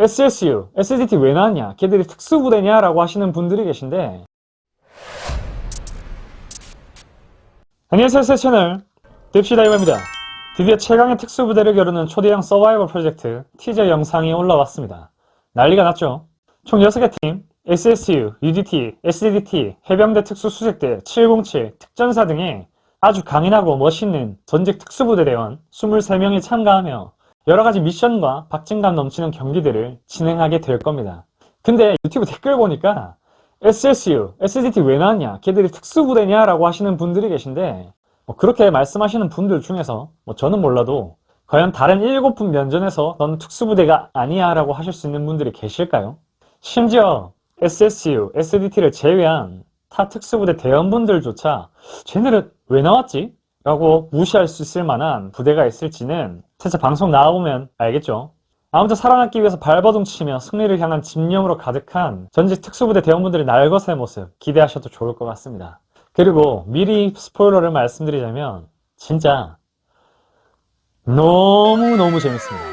SSU, SDT 왜 나왔냐? 걔들이 특수부대냐? 라고 하시는 분들이 계신데 안녕하세요 새 채널 딥시다이버입니다 드디어 최강의 특수부대를 겨루는 초대형 서바이벌 프로젝트 티저 영상이 올라왔습니다 난리가 났죠 총 6개 팀 SSU, UDT, SDT, 해병대 특수수색대, 707, 특전사 등의 아주 강인하고 멋있는 전직 특수부대 대원 23명이 참가하며 여러가지 미션과 박진감 넘치는 경기들을 진행하게 될 겁니다. 근데 유튜브 댓글 보니까 SSU, SDT 왜 나왔냐? 걔들이 특수부대냐? 라고 하시는 분들이 계신데 뭐 그렇게 말씀하시는 분들 중에서 뭐 저는 몰라도 과연 다른 7분 면전에서 넌 특수부대가 아니야 라고 하실 수 있는 분들이 계실까요? 심지어 SSU, SDT를 제외한 타 특수부대 대원분들조차 쟤네는 왜 나왔지? 라고 무시할 수 있을 만한 부대가 있을지는 진짜 방송 나와보면 알겠죠. 아무튼 살아남기 위해서 발버둥 치며 승리를 향한 집념으로 가득한 전직 특수부대 대원분들의 날것의 모습 기대하셔도 좋을 것 같습니다. 그리고 미리 스포일러를 말씀드리자면 진짜 너무너무 재밌습니다.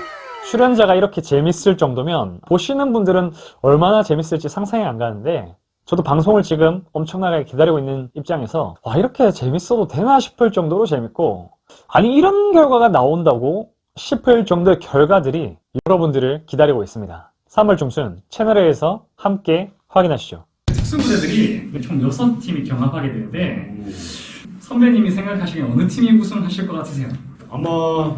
출연자가 이렇게 재밌을 정도면 보시는 분들은 얼마나 재밌을지 상상이 안 가는데 저도 방송을 지금 엄청나게 기다리고 있는 입장에서 와 이렇게 재밌어도 되나 싶을 정도로 재밌고 아니 이런 결과가 나온다고 싶을 정도의 결과들이 여러분들을 기다리고 있습니다. 3월 중순 채널A에서 함께 확인하시죠. 특수부대들이 총 6팀이 경합하게 되는데 선배님이 생각하시기에 어느 팀이 우승하실 것 같으세요? 아마